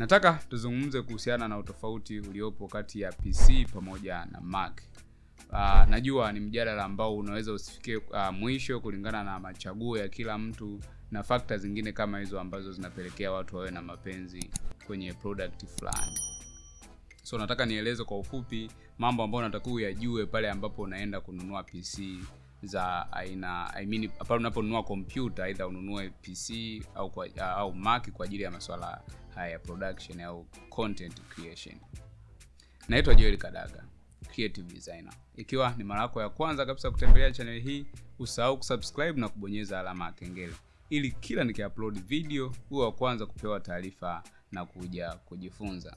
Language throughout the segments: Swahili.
nataka tuzungumze kuhusiana na utofauti uliopo kati ya PC pamoja na Mac. Uh, najua ni mjadala ambao unaweza usifikie uh, mwisho kulingana na machaguo ya kila mtu na fakta zingine kama hizo ambazo zinapelekea watu wawe na mapenzi kwenye product fulani. So nataka nieleze kwa ufupi mambo ambayo unatakiwa uyajue pale ambapo unaenda kununua PC za aina I mean, pale unaponunua kompyuta aidha ununue PC au kwa, au Mac kwa ajili ya maswala haya ya production au content creation. Naitwa Joel Kadaga, creative designer. Ikiwa ni mara yako ya kwanza kabisa kutembelea channel hii, usahau kusubscribe na kubonyeza alama ya kengele ili kila nikiupload video huwa wa kwanza kupewa taarifa na kuja kujifunza.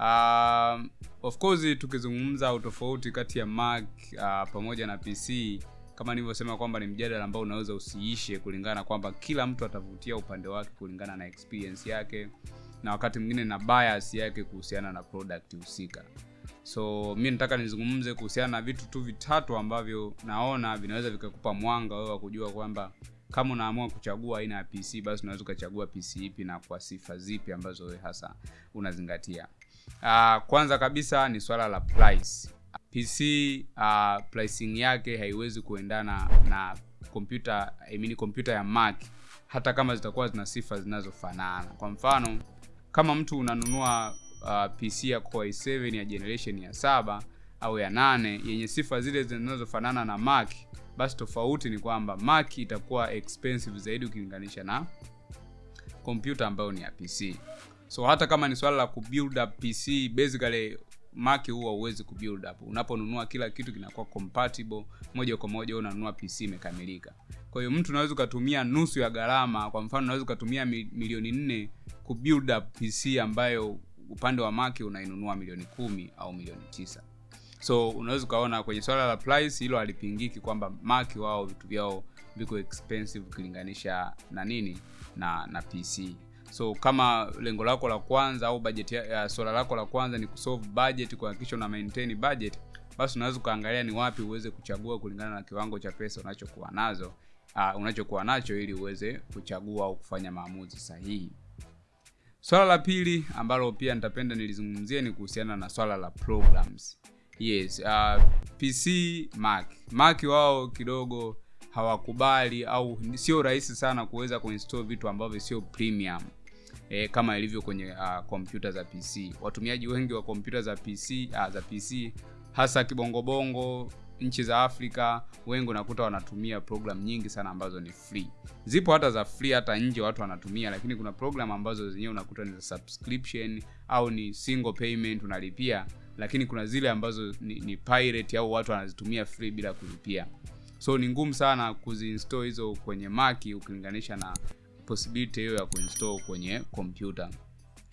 Um, of course tukizungumza utofauti kati ya Mac uh, pamoja na PC kama nilivyosema kwamba ni mjadala ambao unaweza usiishe kulingana kwamba kila mtu atavutia upande wake kulingana na experience yake na wakati mwingine na bias yake kuhusiana na product husika. So mi nataka nizungumze kuhusiana na vitu tu vitatu ambavyo naona vinaweza vikakupa mwanga wewe wa kujua kwamba kama unaamua kuchagua aina ya PC basi unaweza ukachagua PC ipi na kwa sifa zipi ambazo wewe hasa unazingatia. Uh, kwanza kabisa ni swala la price. PC uh, pricing yake haiwezi kuendana na kompyuta I mean kompyuta ya Mac hata kama zitakuwa zina sifa zinazofanana. Kwa mfano, kama mtu unanunua uh, PC ya Core i7 ya generation ya saba au ya nane yenye sifa zile zinazofanana na Mac, basi tofauti ni kwamba Mac itakuwa expensive zaidi ukilinganisha na kompyuta ambayo ni ya PC. So hata kama ni swala la kubuild up PC, basically maki huwa huwezi kubuild up. Unaponunua kila kitu kinakuwa compatible moja kwa moja, unanunua PC imekamilika. Kwa hiyo mtu unaweza ukatumia nusu ya gharama, kwa mfano unaweza ukatumia milioni nne kubuild up PC ambayo upande wa maki unainunua milioni kumi au milioni tisa. So unaweza ukaona kwenye swala la price hilo halipingiki kwamba maki wao vitu vyao viko expensive ukilinganisha na nini na na PC. So kama lengo lako la kwanza au budget ya swala lako la kwanza ni kusolve budget, kuhakikisha una maintain budget, basi unaweza ukaangalia ni wapi uweze kuchagua kulingana na kiwango cha pesa unachokuwa nazo uh, unachokuwa nacho ili uweze kuchagua au kufanya maamuzi sahihi. Swala la pili ambalo pia nitapenda nilizungumzie ni kuhusiana na swala la programs. Yes, uh, PC Mac. Mac wao kidogo hawakubali au sio rahisi sana kuweza kuinstall vitu ambavyo sio premium e, kama ilivyo kwenye kompyuta uh, za PC. Watumiaji wengi wa kompyuta za PC uh, za PC hasa kibongobongo nchi za Afrika wengi unakuta wanatumia program nyingi sana ambazo ni free. Zipo hata za free hata nje watu wanatumia, lakini kuna program ambazo zenyewe unakuta ni za subscription au ni single payment unalipia, lakini kuna zile ambazo ni, ni pirate au watu wanazitumia free bila kulipia. So ni ngumu sana kuziinstall hizo kwenye Mac ukilinganisha na possibility hiyo ya kuinstall kwenye kompyuta.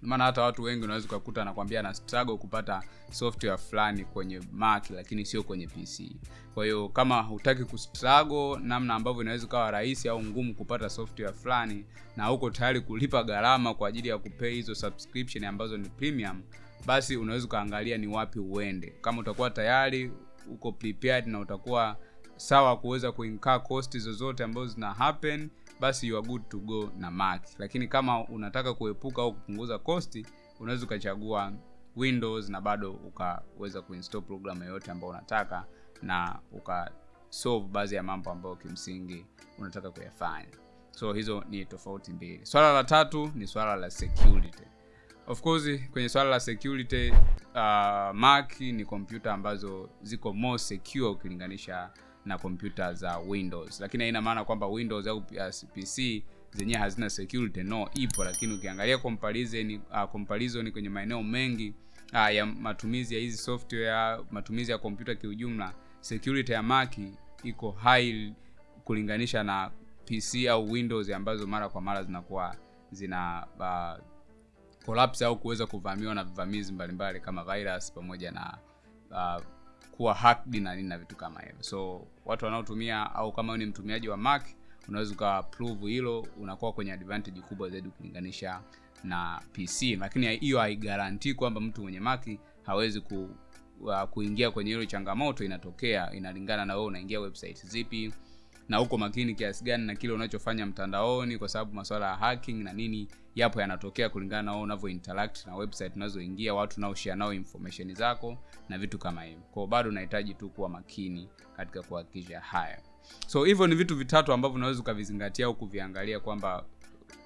Maana hata watu wengi unaweza ukakuta anakwambia na struggle kupata software fulani kwenye Mac lakini sio kwenye PC. Kwa hiyo kama hutaki kustruggle namna ambavyo inaweza ukawa rahisi au ngumu kupata software fulani na huko tayari kulipa gharama kwa ajili ya kupay hizo subscription ambazo ni premium, basi unaweza ukaangalia ni wapi uende. Kama utakuwa tayari uko prepared na utakuwa sawa kuweza kuinkaa cost zozote ambazo zina happen basi you are good to go na Mac. Lakini kama unataka kuepuka au kupunguza kosti unaweza ukachagua Windows na bado ukaweza kuinstall program yoyote ambayo unataka na ukasolve baadhi ya mambo ambayo kimsingi unataka kuyafanya. So hizo ni tofauti mbili. Swala la tatu ni swala la security. Of course kwenye swala la security uh, Mac ni kompyuta ambazo ziko more secure ukilinganisha na kompyuta za Windows, lakini haina maana kwamba Windows au PC zenyewe hazina security. No, ipo, lakini ukiangalia comparison, uh, comparison kwenye maeneo mengi uh, ya matumizi ya hizi software, matumizi ya kompyuta kiujumla, security ya Mac iko high kulinganisha na PC au Windows ambazo mara kwa mara zinakuwa zina uh, collapse au kuweza kuvamiwa na vivamizi mbalimbali kama virus pamoja na uh, kuwa hacked na nini na vitu kama hivyo. So watu wanaotumia au kama ni mtumiaji wa Mac unaweza ukaprove hilo, unakuwa kwenye advantage kubwa zaidi ukilinganisha na PC, lakini hiyo haigarantii kwamba mtu mwenye maki hawezi ku, uh, kuingia kwenye hilo changamoto. Inatokea, inalingana na wewe unaingia website zipi na uko makini kiasi gani na kile unachofanya mtandaoni kwa sababu masuala ya hacking na nini yapo yanatokea kulingana na wewe unavyo interact na website unazoingia watu unaoshare nao information zako na vitu kama hivyo. Kwao bado unahitaji tu kuwa makini katika kuhakikisha haya so hivyo ni vitu vitatu ambavyo unaweza ukavizingatia au kuviangalia kwamba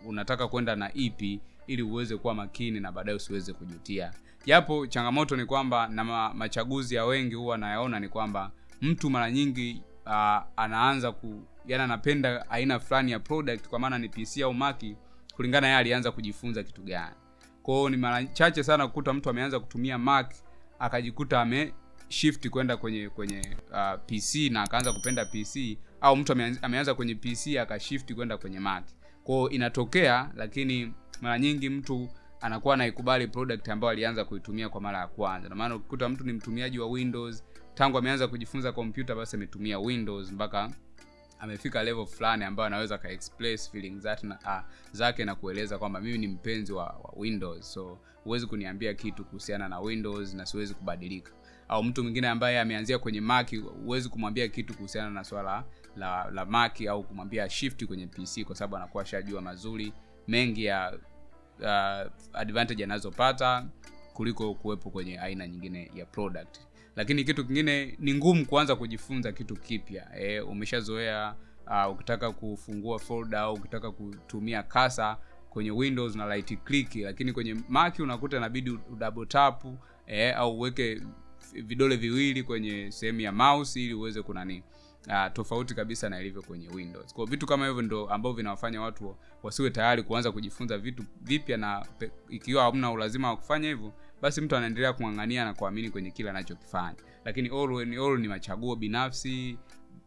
unataka kwenda na ipi ili uweze kuwa makini na baadaye usiweze kujutia. Japo changamoto ni kwamba na ma, machaguzi ya wengi huwa nayaona ni kwamba mtu mara nyingi uh, anaanza ku yani anapenda aina fulani ya product kwa maana ni pc au maki kulingana yeye alianza kujifunza kitu gani. Kwao ni mara chache sana kukuta mtu ameanza kutumia mac akajikuta ame shift kwenda kwenye kwenye uh, pc na akaanza kupenda pc au mtu ameanza, kwenye pc akashift kwenda kwenye mac. Kwao inatokea lakini mara nyingi mtu anakuwa anaikubali product ambayo alianza kuitumia kwa mara ya kwanza. Na maana ukikuta mtu ni mtumiaji wa windows tangu ameanza kujifunza kompyuta basi ametumia windows mpaka amefika level fulani ambayo anaweza ka express feelings zake na, ah, zake na kueleza kwamba mimi ni mpenzi wa, wa windows. So huwezi kuniambia kitu kuhusiana na windows na siwezi kubadilika. Au mtu mwingine ambaye ameanzia kwenye mac huwezi kumwambia kitu kuhusiana na swala la, la mac au kumwambia shift kwenye pc kwa sababu anakuwa ashajua mazuri mengi ya uh, advantage anazopata kuliko kuwepo kwenye aina nyingine ya product lakini kitu kingine ni ngumu kuanza kujifunza kitu kipya. E, umeshazoea uh, ukitaka kufungua folder au ukitaka kutumia kasa kwenye windows na right click lakini kwenye mac unakuta inabidi udouble tap e, au uweke vidole viwili kwenye sehemu ya mouse ili uweze kunani uh, tofauti kabisa na ilivyo kwenye windows. Kwa vitu kama hivyo ndo ambavyo vinawafanya watu wasiwe tayari kuanza kujifunza vitu vipya na pe, ikiwa hamna ulazima wa kufanya hivyo basi mtu anaendelea kung'ang'ania na kuamini kwenye kile anachokifanya. Lakini all, when, all ni machaguo binafsi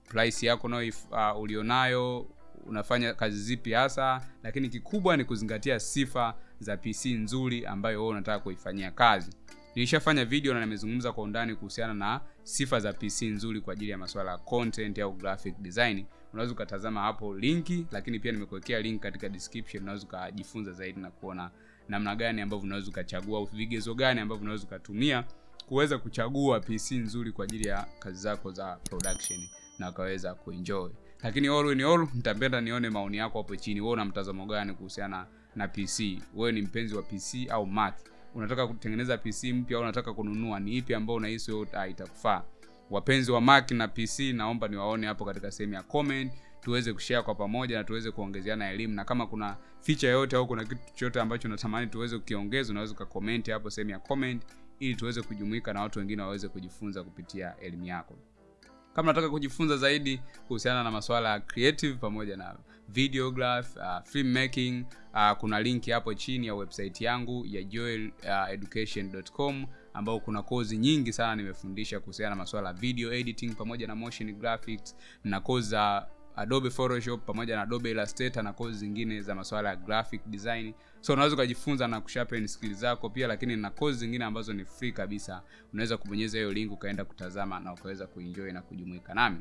price yako nayo uh, ulionayo unafanya kazi zipi hasa. Lakini kikubwa ni kuzingatia sifa za pc nzuri ambayo wewe unataka kuifanyia kazi. Nilishafanya video na nimezungumza kwa undani kuhusiana na sifa za pc nzuri kwa ajili ya masuala ya content au graphic design. Unaweza ukatazama hapo linki lakini pia nimekuwekea link katika description unaweza ukajifunza zaidi na kuona namna gani ambavyo unaweza ukachagua vigezo gani ambavyo unaweza ukatumia kuweza kuchagua pc nzuri kwa ajili ya kazi zako za production na ukaweza kuenjoy. Lakini all in all nitapenda nione maoni yako hapo chini. Wewe una mtazamo gani kuhusiana na pc wewe ni mpenzi wa pc au mac? Unataka kutengeneza pc mpya au unataka kununua? Ni ipi ambayo unahisi itakufaa wapenzi wa mac na pc naomba niwaone hapo katika sehemu ya comment tuweze kushare kwa pamoja na tuweze kuongezeana elimu. Na kama kuna feature yoyote au kuna kitu chochote ambacho unatamani tuweze kukiongeza unaweza ukakomenti hapo sehemu ya comment ili tuweze kujumuika na watu wengine waweze kujifunza kupitia elimu yako. Kama unataka kujifunza zaidi kuhusiana na masuala ya creative pamoja na videograph uh, filmmaking uh, kuna linki hapo chini ya website yangu ya joeleducation.com uh, ambao kuna kozi nyingi sana nimefundisha kuhusiana na masuala ya video editing pamoja na motion graphics na kozi za adobe photoshop pamoja na adobe illustrator na kozi zingine za masuala ya graphic design. So unaweza ukajifunza na kusharpen skills zako pia lakini na kozi zingine ambazo ni free kabisa. Unaweza kubonyeza hiyo link ukaenda kutazama na ukaweza kuenjoy na kujumuika nami.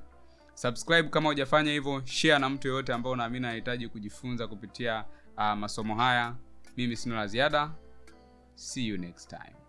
Subscribe kama hujafanya hivyo share na mtu yoyote ambao unaamini anahitaji kujifunza kupitia uh, masomo haya. Mimi sina la ziada. See you next time